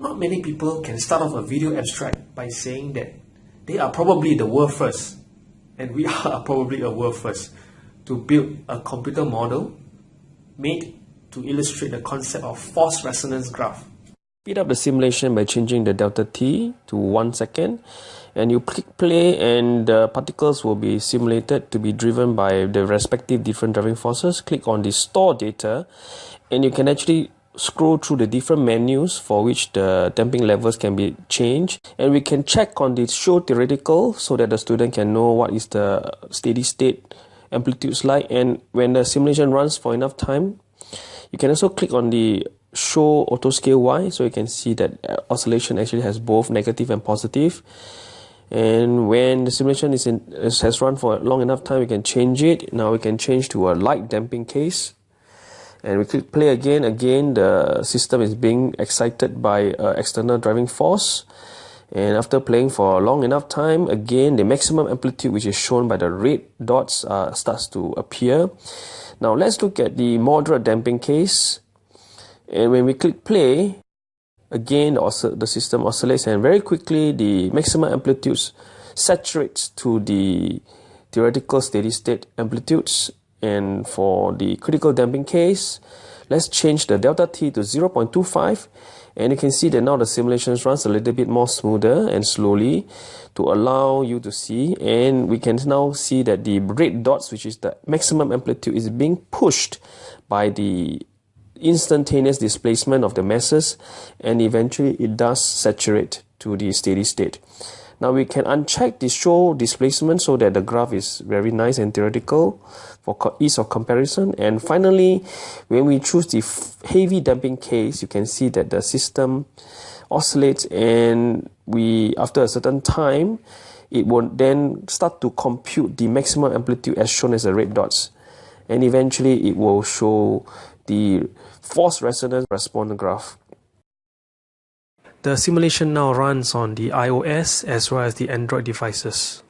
Not many people can start off a video abstract by saying that they are probably the world first, and we are probably a world first, to build a computer model made to illustrate the concept of force resonance graph. Speed up the simulation by changing the delta t to 1 second and you click play and the particles will be simulated to be driven by the respective different driving forces. Click on the store data and you can actually scroll through the different menus for which the damping levels can be changed. And we can check on the show theoretical so that the student can know what is the steady state amplitudes like. And when the simulation runs for enough time you can also click on the show auto scale Y so you can see that uh, oscillation actually has both negative and positive. And when the simulation is in, has run for a long enough time we can change it. Now we can change to a light damping case and we click play again again the system is being excited by uh, external driving force. And after playing for a long enough time again the maximum amplitude which is shown by the red dots uh, starts to appear. Now let's look at the moderate damping case. And when we click play again the, the system oscillates and very quickly the maximum amplitudes saturates to the theoretical steady state amplitudes and for the critical damping case let's change the delta t to 0.25 and you can see that now the simulation runs a little bit more smoother and slowly to allow you to see and we can now see that the red dots which is the maximum amplitude is being pushed by the instantaneous displacement of the masses and eventually it does saturate to the steady state. Now we can uncheck the show displacement so that the graph is very nice and theoretical for ease of comparison. And finally, when we choose the heavy damping case, you can see that the system oscillates and we, after a certain time, it will then start to compute the maximum amplitude as shown as the red dots. And eventually it will show the force resonance response graph. The simulation now runs on the iOS as well as the Android devices.